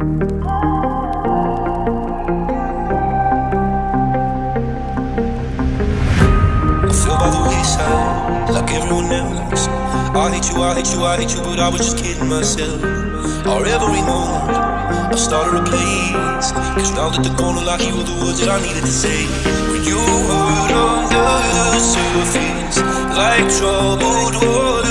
like everyone else. I hate you, I hate you, I hate you, but I was just kidding myself. Or every moment, I started a place. Cause now that the corner like you were the words that I needed to say. When you were under the surface, like troubled water.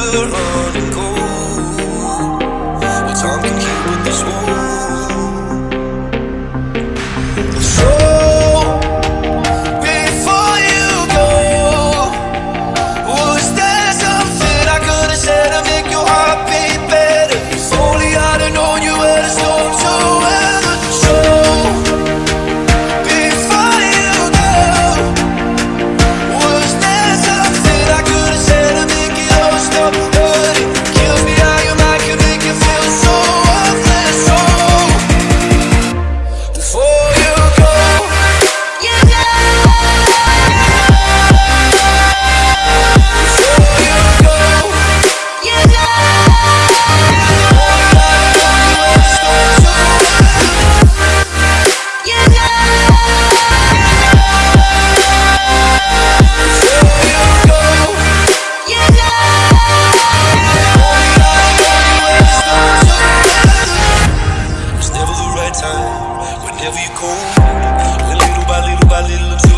Little by little by little.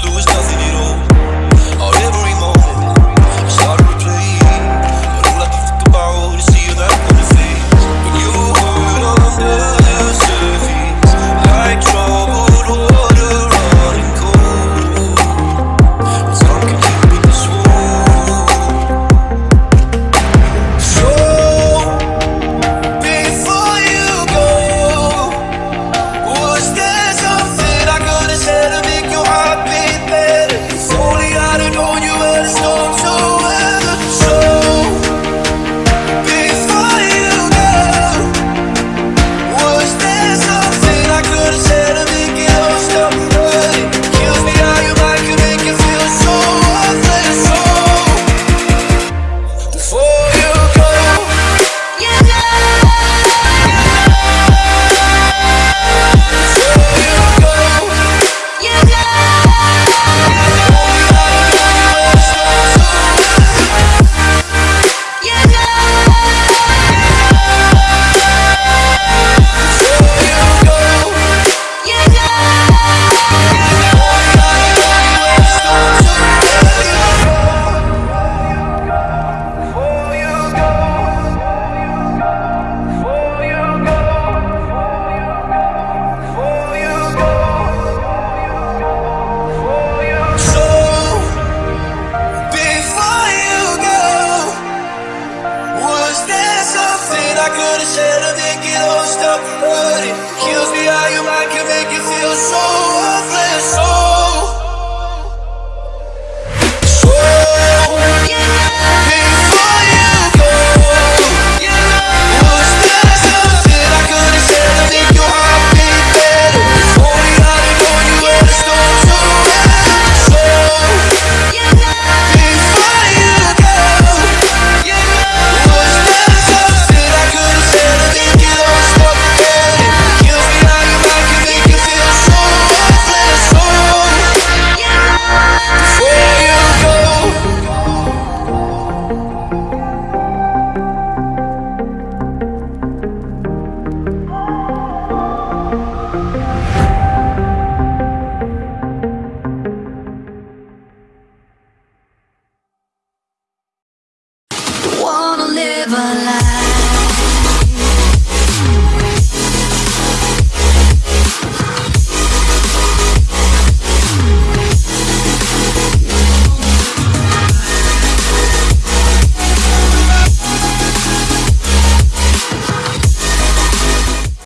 your soul.